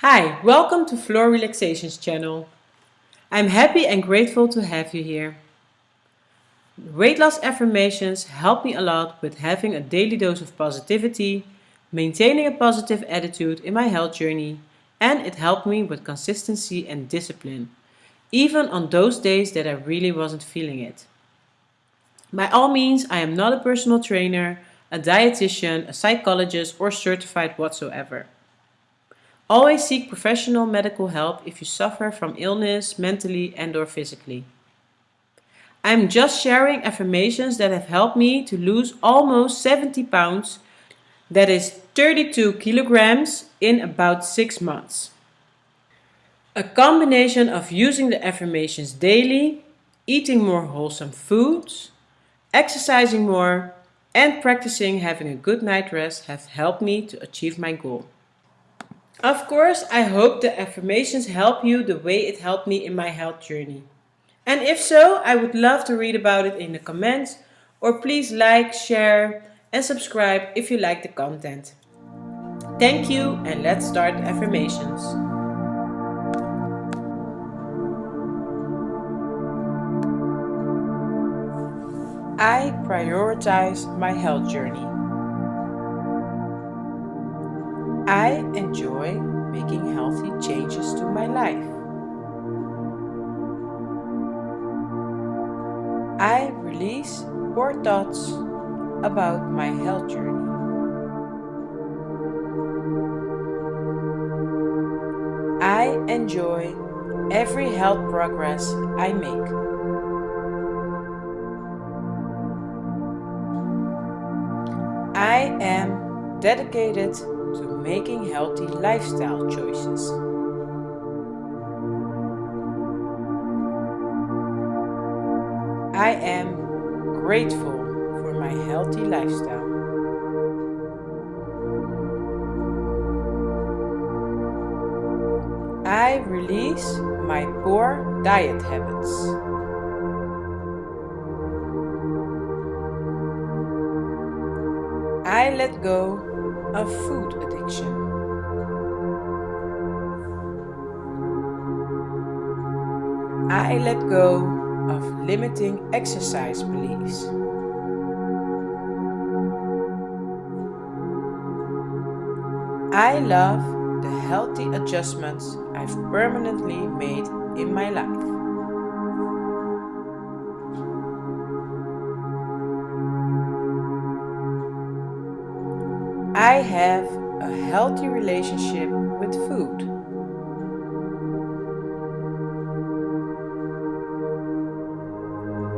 Hi, welcome to Floor Relaxations channel. I'm happy and grateful to have you here. Weight loss affirmations help me a lot with having a daily dose of positivity, maintaining a positive attitude in my health journey, and it helped me with consistency and discipline, even on those days that I really wasn't feeling it. By all means, I am not a personal trainer, a dietitian, a psychologist, or certified whatsoever. Always seek professional medical help if you suffer from illness, mentally and or physically. I'm just sharing affirmations that have helped me to lose almost 70 pounds, that is 32 kilograms, in about 6 months. A combination of using the affirmations daily, eating more wholesome foods, exercising more, and practicing having a good night rest have helped me to achieve my goal. Of course, I hope the affirmations help you the way it helped me in my health journey. And if so, I would love to read about it in the comments or please like, share and subscribe if you like the content. Thank you and let's start affirmations. I prioritize my health journey. I enjoy making healthy changes to my life. I release poor thoughts about my health journey. I enjoy every health progress I make. I am dedicated making healthy lifestyle choices. I am grateful for my healthy lifestyle. I release my poor diet habits. I let go of food addiction. I let go of limiting exercise beliefs. I love the healthy adjustments I've permanently made in my life. I have a healthy relationship with food.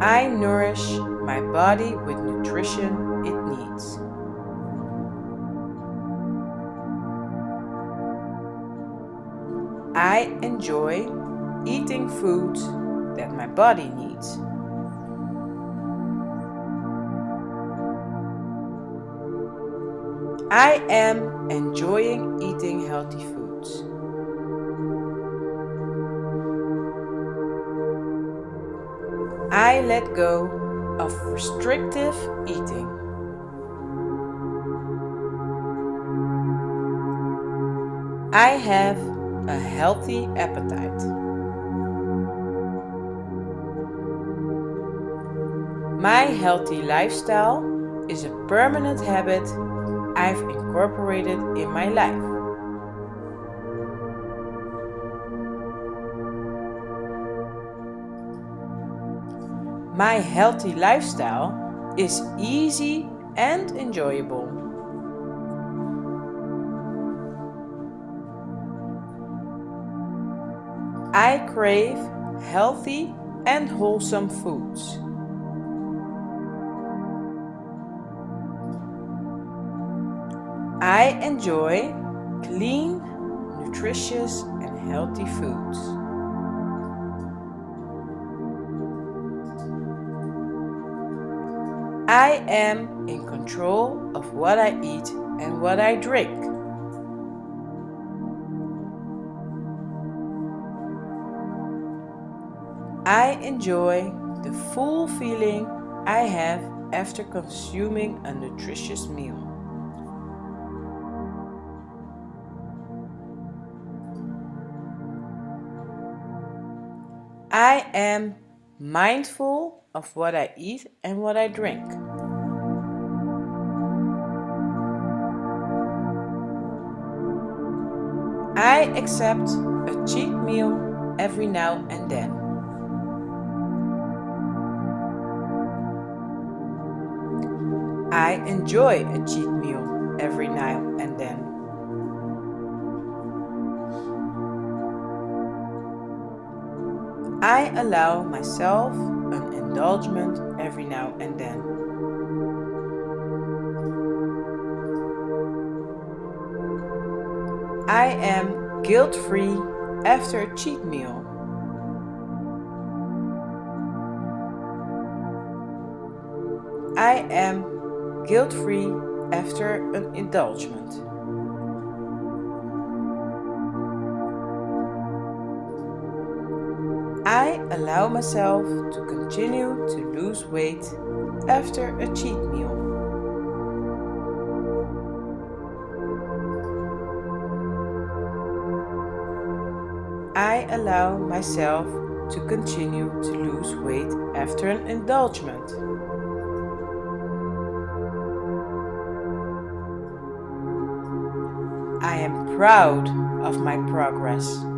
I nourish my body with nutrition it needs. I enjoy eating foods that my body needs. I am enjoying eating healthy foods. I let go of restrictive eating. I have a healthy appetite. My healthy lifestyle is a permanent habit I've incorporated in my life. My healthy lifestyle is easy and enjoyable. I crave healthy and wholesome foods. I enjoy clean, nutritious and healthy foods. I am in control of what I eat and what I drink. I enjoy the full feeling I have after consuming a nutritious meal. I am mindful of what I eat and what I drink. I accept a cheat meal every now and then. I enjoy a cheat meal every now and then. I allow myself an indulgence every now and then. I am guilt-free after a cheat meal. I am guilt-free after an indulgence. Allow myself to continue to lose weight after a cheat meal. I allow myself to continue to lose weight after an indulgence. I am proud of my progress.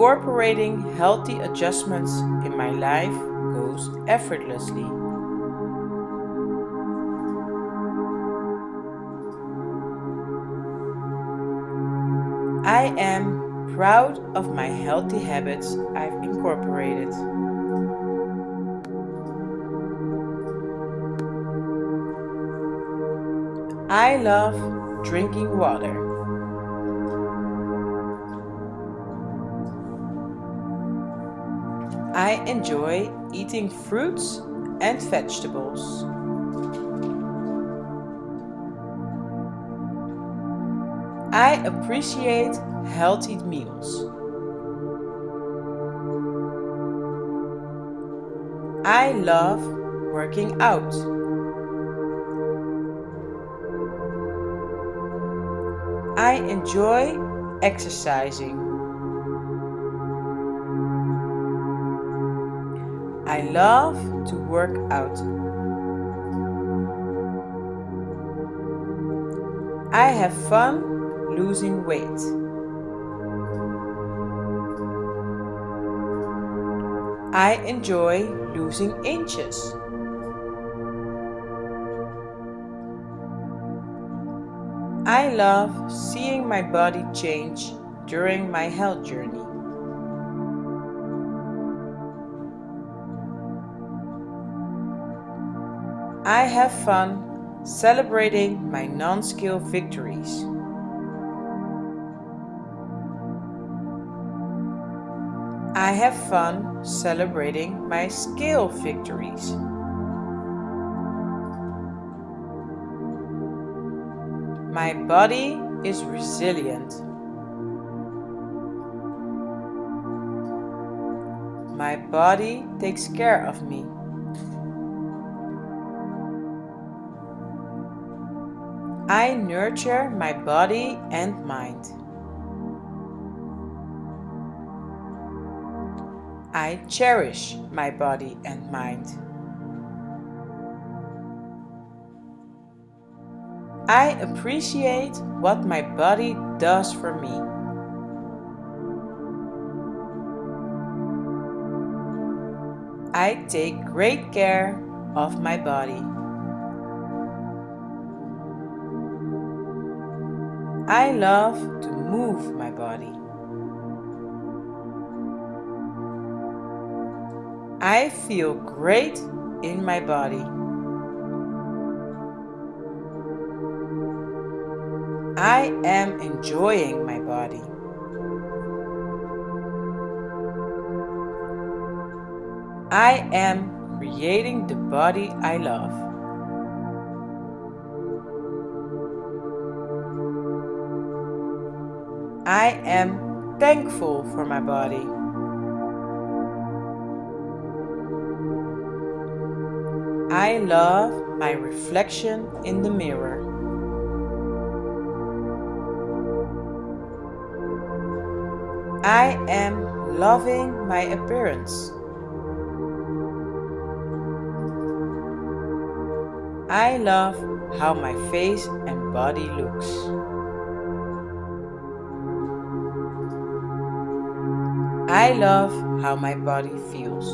Incorporating healthy adjustments in my life goes effortlessly. I am proud of my healthy habits I've incorporated. I love drinking water. I enjoy eating fruits and vegetables. I appreciate healthy meals. I love working out. I enjoy exercising. I love to work out. I have fun losing weight. I enjoy losing inches. I love seeing my body change during my health journey. I have fun celebrating my non-scale victories. I have fun celebrating my scale victories. My body is resilient. My body takes care of me. I nurture my body and mind. I cherish my body and mind. I appreciate what my body does for me. I take great care of my body. I love to move my body. I feel great in my body. I am enjoying my body. I am creating the body I love. I am thankful for my body. I love my reflection in the mirror. I am loving my appearance. I love how my face and body looks. I love how my body feels.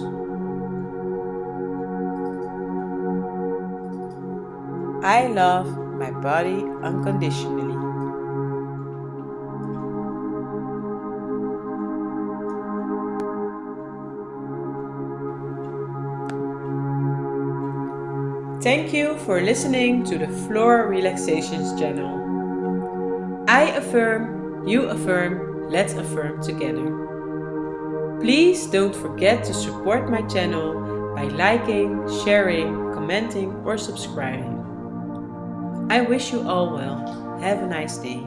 I love my body unconditionally. Thank you for listening to the Floor Relaxations channel. I affirm, you affirm, let's affirm together. Please don't forget to support my channel by liking, sharing, commenting or subscribing. I wish you all well. Have a nice day.